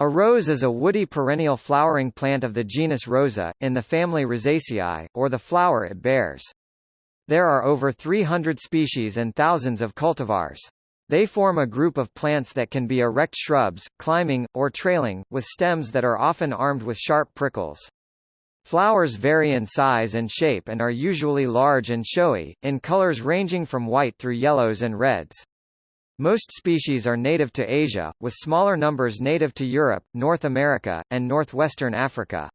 A rose is a woody perennial flowering plant of the genus Rosa, in the family Rosaceae, or the flower it bears. There are over 300 species and thousands of cultivars. They form a group of plants that can be erect shrubs, climbing, or trailing, with stems that are often armed with sharp prickles. Flowers vary in size and shape and are usually large and showy, in colors ranging from white through yellows and reds. Most species are native to Asia, with smaller numbers native to Europe, North America, and northwestern Africa.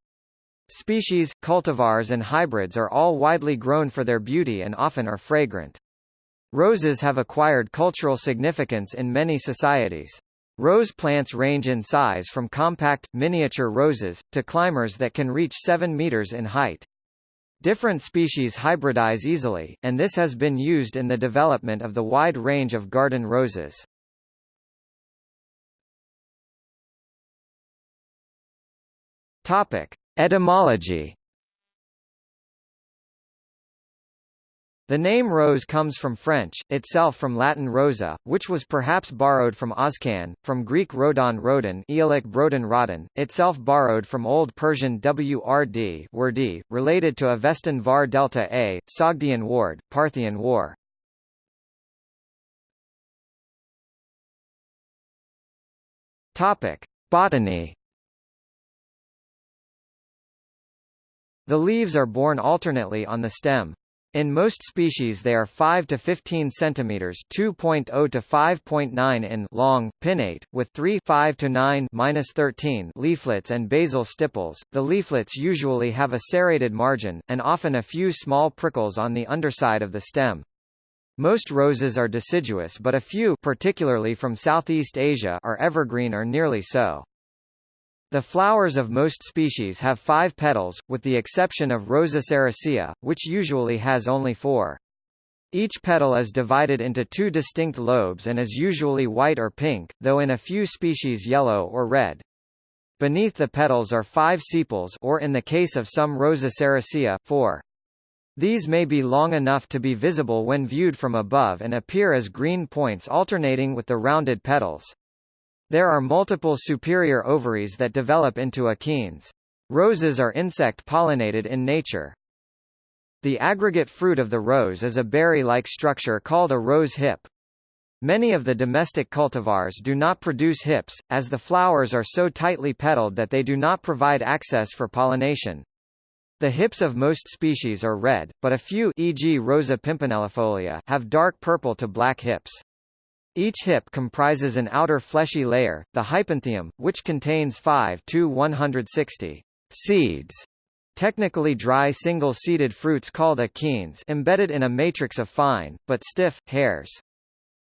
Species, cultivars and hybrids are all widely grown for their beauty and often are fragrant. Roses have acquired cultural significance in many societies. Rose plants range in size from compact, miniature roses, to climbers that can reach 7 meters in height. Different species hybridize easily, and this has been used in the development of the wide range of garden roses. Topic: Etymology The name rose comes from French, itself from Latin rosa, which was perhaps borrowed from Oscan, from Greek rodon rodon Aeolic brodon rodon, itself borrowed from Old Persian wrd wordi, related to Avestan var delta a, Sogdian ward, Parthian war. Topic. Botany The leaves are borne alternately on the stem. In most species they are 5 to 15 centimeters (2.0 to 5.9 in) long, pinnate, with 3 5 to 9 13 leaflets and basal stipules. The leaflets usually have a serrated margin, and often a few small prickles on the underside of the stem. Most roses are deciduous but a few particularly from Southeast Asia are evergreen or nearly so. The flowers of most species have five petals, with the exception of Rosa sericea, which usually has only four. Each petal is divided into two distinct lobes and is usually white or pink, though in a few species yellow or red. Beneath the petals are five sepals or in the case of some Rosa sericea, four. These may be long enough to be visible when viewed from above and appear as green points alternating with the rounded petals. There are multiple superior ovaries that develop into achenes. Roses are insect-pollinated in nature. The aggregate fruit of the rose is a berry-like structure called a rose hip. Many of the domestic cultivars do not produce hips, as the flowers are so tightly petaled that they do not provide access for pollination. The hips of most species are red, but a few e.g. Rosa pimpinellifolia have dark purple to black hips. Each hip comprises an outer fleshy layer, the hypanthium, which contains 5 to 160 seeds, technically dry single-seeded fruits called achenes embedded in a matrix of fine, but stiff, hairs.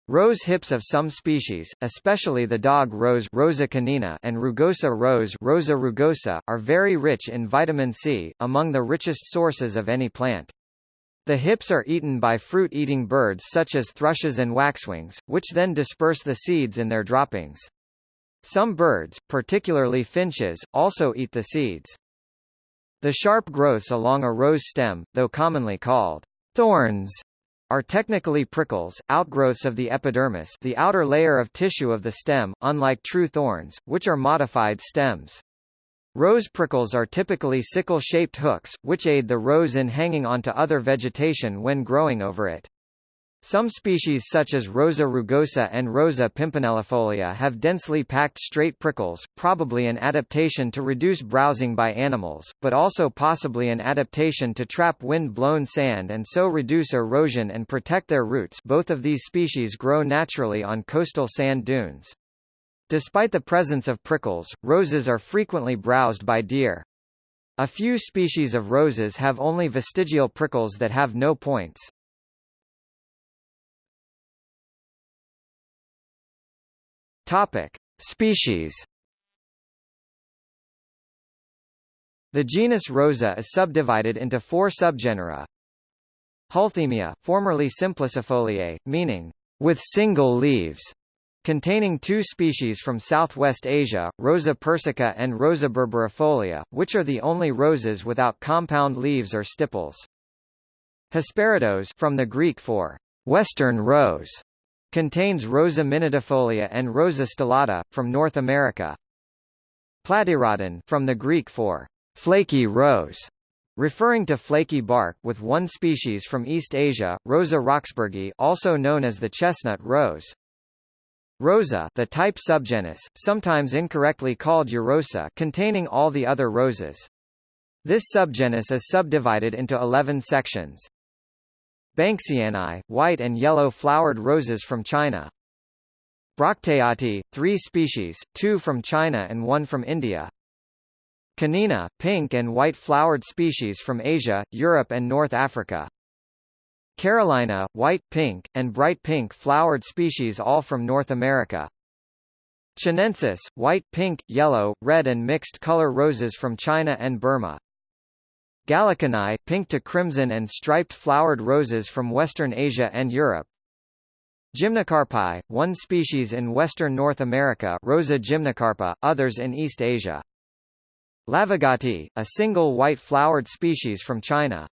Rose hips of some species, especially the dog rose Rosa canina and rugosa rose Rosa rugosa, are very rich in vitamin C, among the richest sources of any plant. The hips are eaten by fruit-eating birds such as thrushes and waxwings, which then disperse the seeds in their droppings. Some birds, particularly finches, also eat the seeds. The sharp growths along a rose stem, though commonly called thorns, are technically prickles, outgrowths of the epidermis the outer layer of tissue of the stem, unlike true thorns, which are modified stems. Rose prickles are typically sickle-shaped hooks, which aid the rose in hanging onto other vegetation when growing over it. Some species such as Rosa rugosa and Rosa pimpinellifolia have densely packed straight prickles, probably an adaptation to reduce browsing by animals, but also possibly an adaptation to trap wind-blown sand and so reduce erosion and protect their roots both of these species grow naturally on coastal sand dunes. Despite the presence of prickles, roses are frequently browsed by deer. A few species of roses have only vestigial prickles that have no points. Topic: Species. The genus Rosa is subdivided into four subgenera. Hulthemia, formerly Simplicifoliae, meaning with single leaves, containing two species from southwest Asia, Rosa persica and Rosa berberifolia, which are the only roses without compound leaves or stipules. Hesperrhodos from the Greek for western rose, contains Rosa minutifolia and Rosa stellata, from North America. Platyrhodon from the Greek for flaky rose, referring to flaky bark with one species from East Asia, Rosa roxburghii also known as the chestnut rose. Rosa the type subgenus, sometimes incorrectly called Eurosa containing all the other roses. This subgenus is subdivided into 11 sections. Banksianae, white and yellow flowered roses from China. Bracteata, three species, two from China and one from India. Canina, pink and white flowered species from Asia, Europe and North Africa. Carolina, white, pink, and bright pink flowered species all from North America. Chinensis, white, pink, yellow, red and mixed color roses from China and Burma. Gallicinae, pink to crimson and striped flowered roses from Western Asia and Europe. Gymnocarpi, one species in western North America Rosa gymnocarpa, others in East Asia. Laevigatae, a single white-flowered species from China.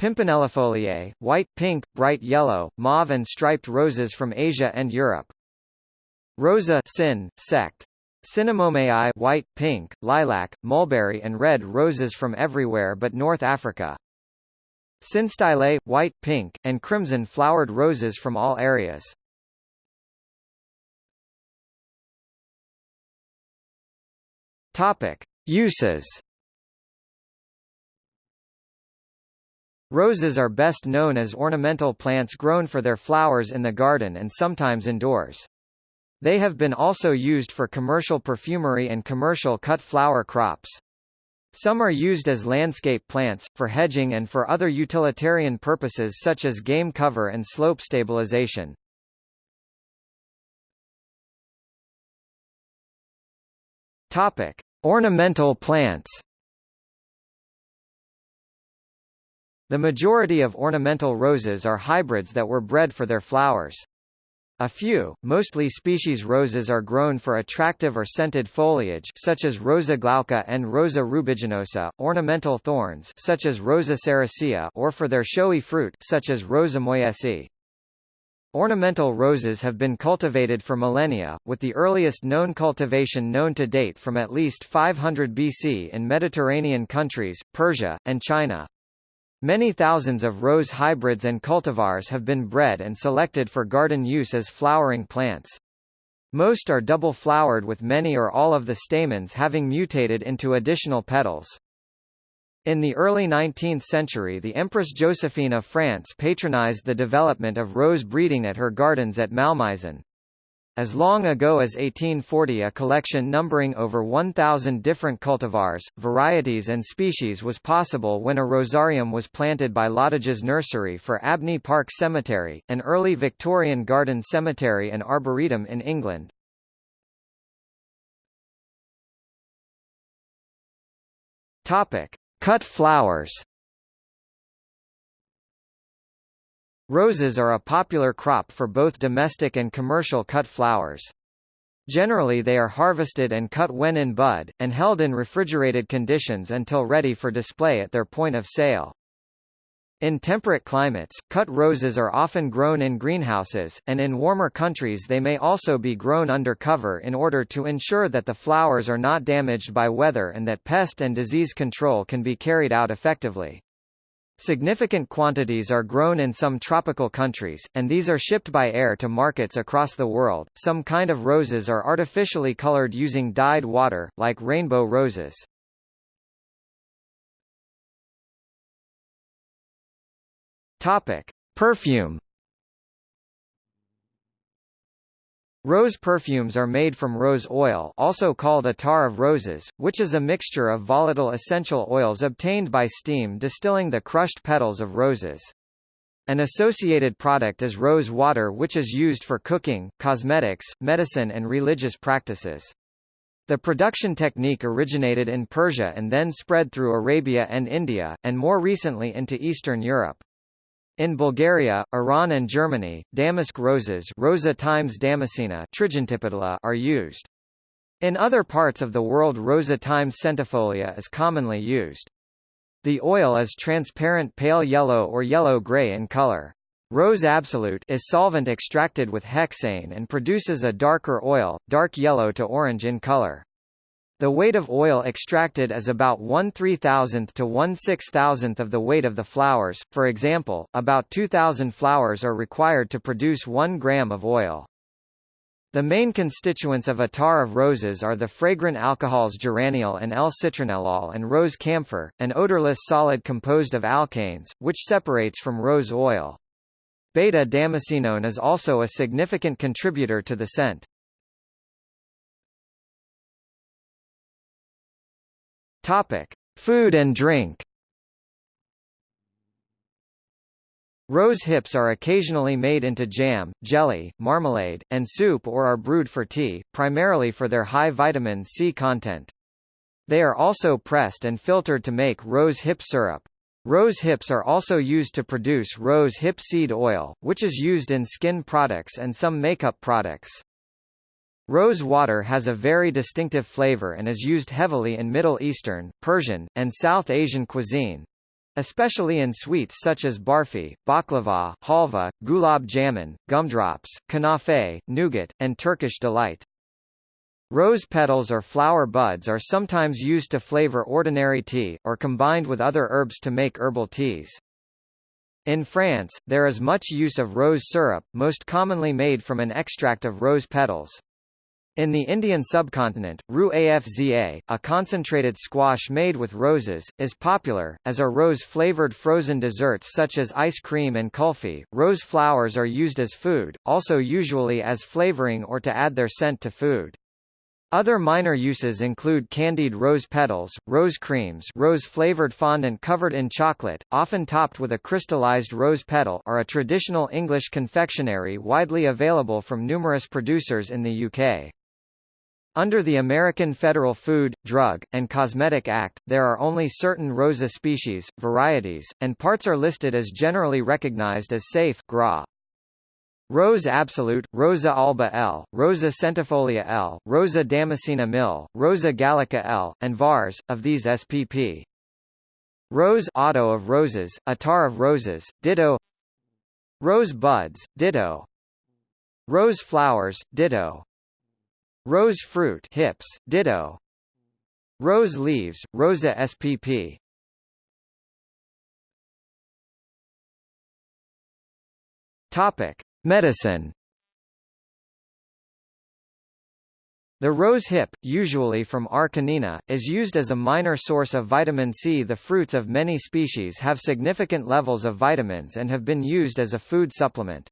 Pimpinellifoliae, white, pink, bright yellow, mauve and striped roses from Asia and Europe. Rosa sin, sect. Cinnamomeae white, pink, lilac, mulberry and red roses from everywhere but North Africa. Synstylae, white, pink, and crimson flowered roses from all areas. Topic: Uses. Roses are best known as ornamental plants grown for their flowers in the garden and sometimes indoors. They have been also used for commercial perfumery and commercial cut flower crops. Some are used as landscape plants, for hedging and for other utilitarian purposes such as game cover and slope stabilization. Topic: Ornamental plants. The majority of ornamental roses are hybrids that were bred for their flowers. A few, mostly species roses are grown for attractive or scented foliage such as Rosa glauca and Rosa rubiginosa, ornamental thorns such as Rosa sericea or for their showy fruit such as Rosa moyesii. Ornamental roses have been cultivated for millennia, with the earliest known cultivation known to date from at least 500 BC in Mediterranean countries, Persia, and China. Many thousands of rose hybrids and cultivars have been bred and selected for garden use as flowering plants. Most are double-flowered with many or all of the stamens having mutated into additional petals. In the early 19th century the Empress Josephine of France patronized the development of rose breeding at her gardens at Malmaison. As long ago as 1840 a collection numbering over 1,000 different cultivars, varieties and species was possible when a rosarium was planted by Loddiges nursery for Abney Park Cemetery, an early Victorian garden cemetery and arboretum in England. Topic. Cut flowers Roses are a popular crop for both domestic and commercial cut flowers. Generally they are harvested and cut when in bud, and held in refrigerated conditions until ready for display at their point of sale. In temperate climates, cut roses are often grown in greenhouses, and in warmer countries they may also be grown under cover in order to ensure that the flowers are not damaged by weather and that pest and disease control can be carried out effectively. Significant quantities are grown in some tropical countries, and these are shipped by air to markets across the world. Some kind of roses are artificially colored using dyed water, like rainbow roses. Topic: Perfume Rose perfumes are made from rose oil also called attar of roses, which is a mixture of volatile essential oils obtained by steam distilling the crushed petals of roses. An associated product is rose water which is used for cooking, cosmetics, medicine and religious practices. The production technique originated in Persia and then spread through Arabia and India, and more recently into Eastern Europe. In Bulgaria, Iran and Germany, damask roses Rosa times damascena are used. In other parts of the world Rosa times centifolia is commonly used. The oil is transparent pale yellow or yellow-gray in color. Rose absolute is solvent extracted with hexane and produces a darker oil, dark yellow to orange in color. The weight of oil extracted is about 1 3000th to 1 6000th of the weight of the flowers, for example, about 2000 flowers are required to produce 1 gram of oil. The main constituents of attar of roses are the fragrant alcohols geraniol and L-citronellol and rose camphor, an odorless solid composed of alkanes, which separates from rose oil. Beta-damascenone is also a significant contributor to the scent. Topic: Food and drink. Rose hips are occasionally made into jam, jelly, marmalade, and soup or are brewed for tea, primarily for their high vitamin C content. They are also pressed and filtered to make rose hip syrup. Rose hips are also used to produce rose hip seed oil, which is used in skin products and some makeup products. Rose water has a very distinctive flavor and is used heavily in Middle Eastern, Persian, and South Asian cuisine, especially in sweets such as barfi, baklava, halva, gulab jamun, gumdrops, kanafe, nougat, and Turkish delight. Rose petals or flower buds are sometimes used to flavor ordinary tea, or combined with other herbs to make herbal teas. In France, there is much use of rose syrup, most commonly made from an extract of rose petals. In the Indian subcontinent, Rooh Afza, a concentrated squash made with roses, is popular, as are rose-flavored frozen desserts such as ice cream and kulfi. Rose flowers are used as food, also usually as flavoring or to add their scent to food. Other minor uses include candied rose petals, rose creams rose-flavored fondant covered in chocolate, often topped with a crystallized rose petal are a traditional English confectionery widely available from numerous producers in the UK. Under the American Federal Food, Drug, and Cosmetic Act, there are only certain Rosa species, varieties, and parts are listed as generally recognized as safe GRA. Rose absolute, Rosa alba L, Rosa centifolia L, Rosa damascena Mill, Rosa gallica L, and vars, of these SPP. Rose otto of roses, attar of roses, ditto Rose buds, ditto Rose flowers, ditto Rose fruit hips, ditto. Rose leaves, Rosa spp. Topic: Medicine. The rose hip, usually from R. canina, is used as a minor source of vitamin C. The fruits of many species have significant levels of vitamins and have been used as a food supplement.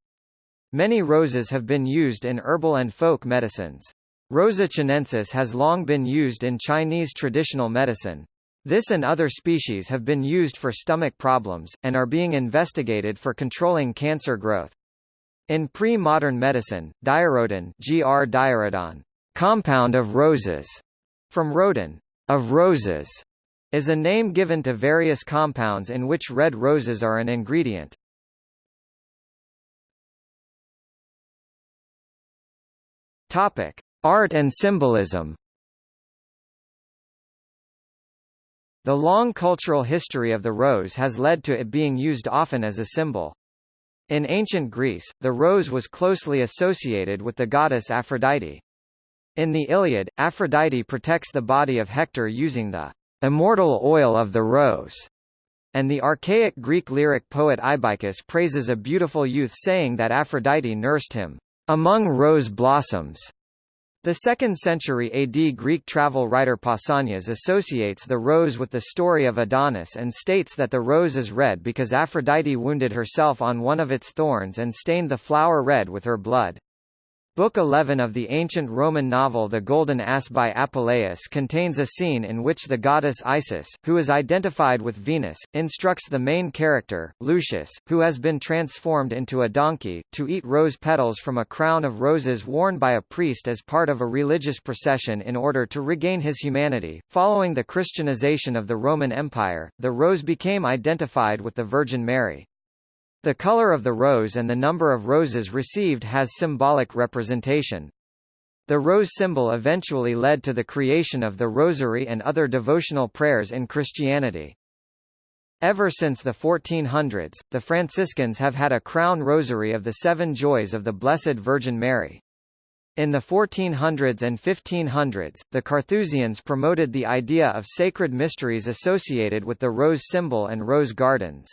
Many roses have been used in herbal and folk medicines. Rosa chinensis has long been used in Chinese traditional medicine. This and other species have been used for stomach problems, and are being investigated for controlling cancer growth. In pre-modern medicine, diarrhodon, gr diarrhodon, compound of roses, from rodon, of roses, is a name given to various compounds in which red roses are an ingredient. Topic: Art and symbolism The long cultural history of the rose has led to it being used often as a symbol. In ancient Greece, the rose was closely associated with the goddess Aphrodite. In the Iliad, Aphrodite protects the body of Hector using the immortal oil of the rose, and the archaic Greek lyric poet Ibycus praises a beautiful youth saying that Aphrodite nursed him among rose blossoms. The 2nd century AD Greek travel writer Pausanias associates the rose with the story of Adonis and states that the rose is red because Aphrodite wounded herself on one of its thorns and stained the flower red with her blood. Book 11 of the ancient Roman novel The Golden Ass by Apuleius contains a scene in which the goddess Isis, who is identified with Venus, instructs the main character, Lucius, who has been transformed into a donkey, to eat rose petals from a crown of roses worn by a priest as part of a religious procession in order to regain his humanity. Following the Christianization of the Roman Empire, the rose became identified with the Virgin Mary. The color of the rose and the number of roses received has symbolic representation. The rose symbol eventually led to the creation of the rosary and other devotional prayers in Christianity. Ever since the 1400s, the Franciscans have had a crown rosary of the Seven Joys of the Blessed Virgin Mary. In the 1400s and 1500s, the Carthusians promoted the idea of sacred mysteries associated with the rose symbol and rose gardens.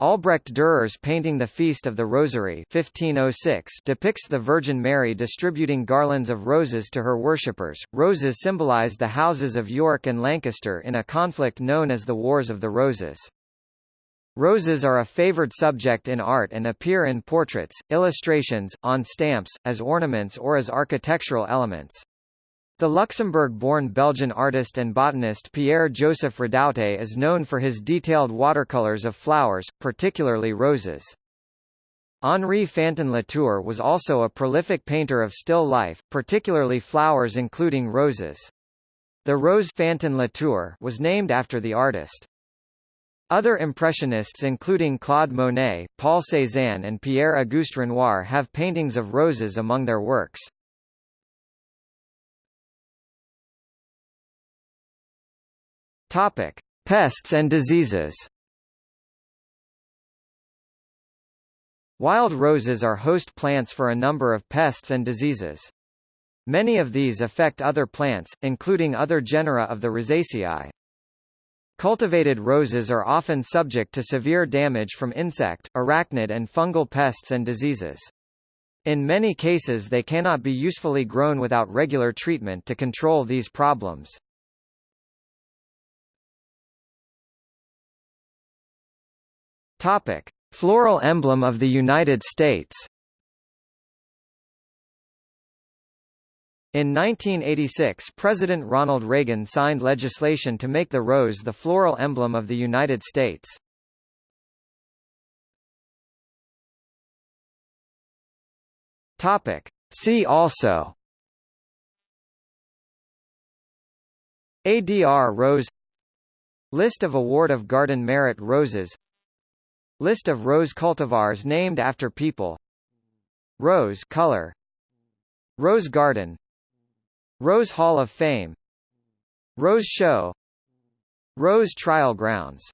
Albrecht Dürer's painting The Feast of the Rosary 1506 depicts the Virgin Mary distributing garlands of roses to her worshippers. Roses symbolized the houses of York and Lancaster in a conflict known as the Wars of the Roses. Roses are a favored subject in art and appear in portraits, illustrations, on stamps, as ornaments or as architectural elements. The Luxembourg-born Belgian artist and botanist Pierre-Joseph Redoute is known for his detailed watercolors of flowers, particularly roses. Henri Fantin Latour was also a prolific painter of still life, particularly flowers including roses. The Rose Fantin Latour was named after the artist. Other Impressionists including Claude Monet, Paul Cézanne and Pierre-Auguste Renoir have paintings of roses among their works. Topic: Pests and diseases. Wild roses are host plants for a number of pests and diseases. Many of these affect other plants, including other genera of the Rosaceae. Cultivated roses are often subject to severe damage from insect, arachnid and fungal pests and diseases. In many cases they cannot be usefully grown without regular treatment to control these problems. Topic: Floral emblem of the United States. In 1986 President Ronald Reagan signed legislation to make the rose the floral emblem of the United States. Topic. See also ADR Rose List of Award of Garden Merit Roses List of rose cultivars named after people. Rose color. Rose Garden. Rose Hall of Fame. Rose Show. Rose Trial Grounds